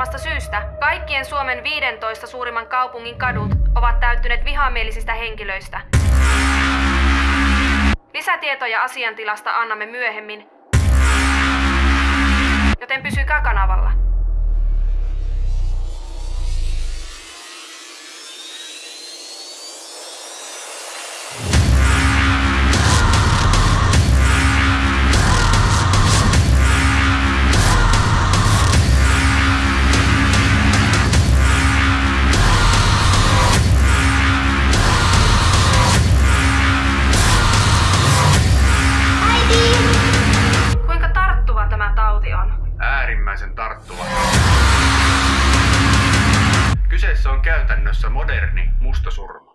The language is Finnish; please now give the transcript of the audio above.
arvamattomasta syystä kaikkien Suomen 15 suurimman kaupungin kadut ovat täyttyneet vihamielisistä henkilöistä. Lisätietoja asiantilasta annamme myöhemmin, joten pysykää kanavalla. Äärimmäisen tarttuva. Kyseessä on käytännössä moderni mustasurma.